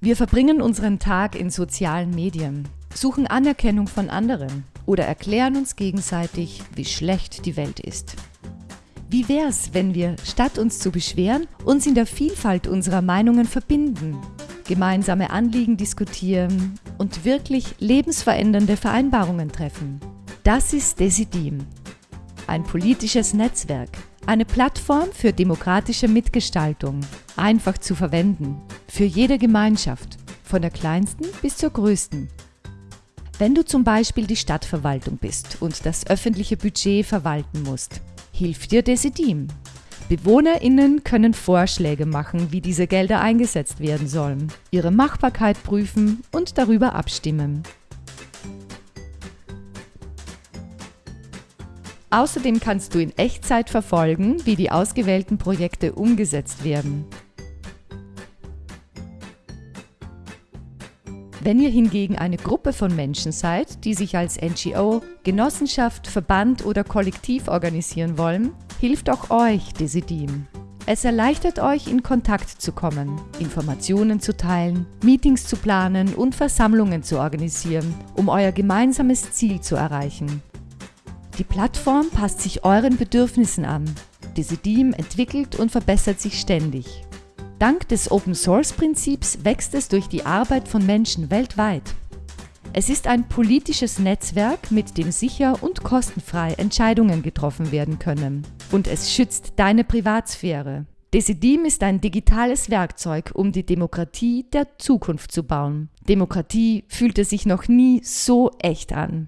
Wir verbringen unseren Tag in sozialen Medien, suchen Anerkennung von anderen oder erklären uns gegenseitig, wie schlecht die Welt ist. Wie wär's, wenn wir, statt uns zu beschweren, uns in der Vielfalt unserer Meinungen verbinden, gemeinsame Anliegen diskutieren und wirklich lebensverändernde Vereinbarungen treffen? Das ist Desidim, ein politisches Netzwerk, eine Plattform für demokratische Mitgestaltung, einfach zu verwenden, für jede Gemeinschaft, von der kleinsten bis zur größten. Wenn du zum Beispiel die Stadtverwaltung bist und das öffentliche Budget verwalten musst, hilft dir Desidim. BewohnerInnen können Vorschläge machen, wie diese Gelder eingesetzt werden sollen, ihre Machbarkeit prüfen und darüber abstimmen. Außerdem kannst du in Echtzeit verfolgen, wie die ausgewählten Projekte umgesetzt werden. Wenn ihr hingegen eine Gruppe von Menschen seid, die sich als NGO, Genossenschaft, Verband oder Kollektiv organisieren wollen, hilft auch euch Desidim. Es erleichtert euch, in Kontakt zu kommen, Informationen zu teilen, Meetings zu planen und Versammlungen zu organisieren, um euer gemeinsames Ziel zu erreichen. Die Plattform passt sich euren Bedürfnissen an. Desidim entwickelt und verbessert sich ständig. Dank des Open-Source-Prinzips wächst es durch die Arbeit von Menschen weltweit. Es ist ein politisches Netzwerk, mit dem sicher und kostenfrei Entscheidungen getroffen werden können. Und es schützt deine Privatsphäre. Decidim ist ein digitales Werkzeug, um die Demokratie der Zukunft zu bauen. Demokratie fühlte sich noch nie so echt an.